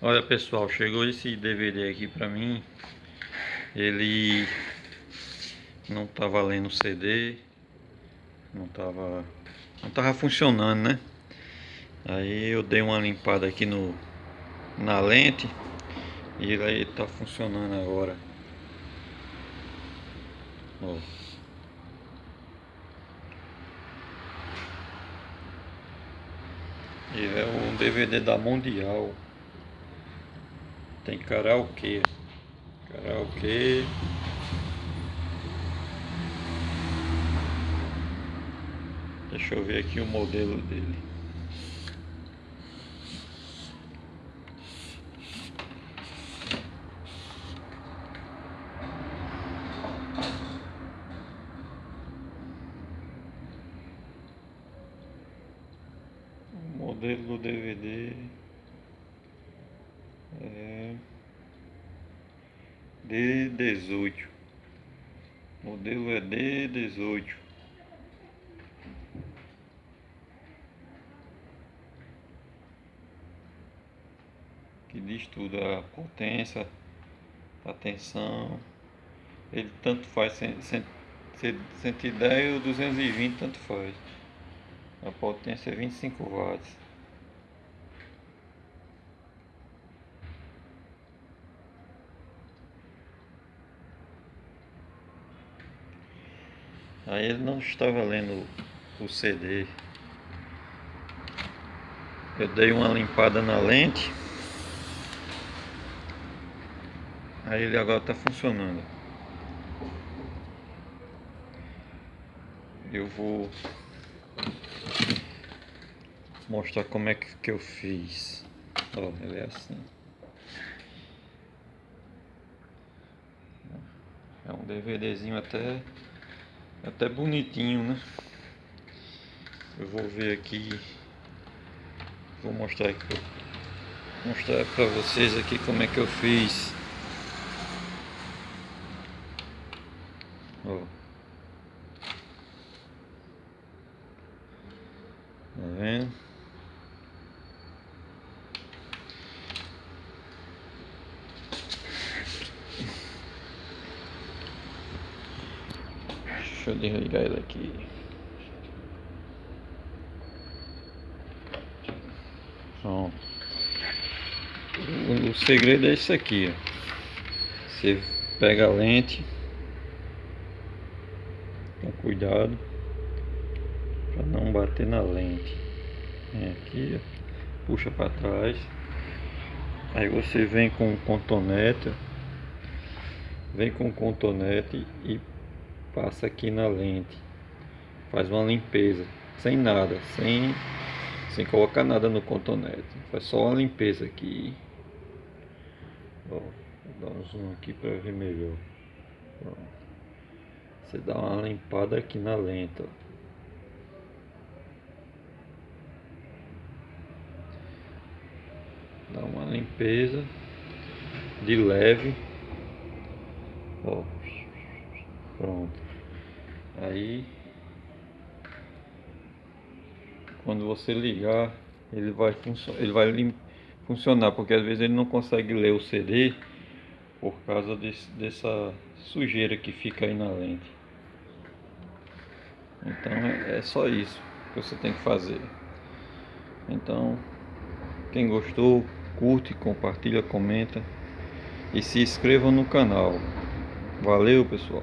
Olha pessoal, chegou esse DVD aqui pra mim. Ele não tava lendo CD. Não tava. Não tava funcionando, né? Aí eu dei uma limpada aqui no na lente e ele tá funcionando agora. Ó. Ele é um DVD da Mundial. Tem karaokê. Karaokê. Deixa eu ver aqui o modelo dele. O modelo do DVD é D18. O modelo é D18. Que diz tudo, a potência, a tensão. Ele tanto faz 110 ou 220, tanto faz. A potência é 25 watts. Aí ele não estava lendo o CD. Eu dei uma limpada na lente. Aí ele agora está funcionando. Eu vou mostrar como é que, que eu fiz. Ó, ele é assim. É um DVDzinho até até bonitinho, né? Eu vou ver aqui. Vou mostrar aqui. Mostrar para vocês aqui como é que eu fiz. Ó. Tá vendo? Deixa eu desligar ele aqui. Pronto. O, segredo é isso aqui. Você pega a lente com cuidado para não bater na lente. Vem aqui, puxa para trás. Aí você vem com o contonete, vem com o contonete e passa aqui na lente, faz uma limpeza, sem nada, sem, sem colocar nada no contonete, faz só uma limpeza aqui. Ó, vou dar um zoom aqui para ver melhor. Você dá uma limpada aqui na lente, ó. Dá uma limpeza de leve. Ó. Pronto. Aí quando você ligar, ele vai funcionar, ele vai funcionar, porque às vezes ele não consegue ler o CD por causa desse, dessa sujeira que fica aí na lente. Então é, é só isso que você tem que fazer. Então, quem gostou, curte, compartilha, comenta e se inscreva no canal. Valeu, pessoal.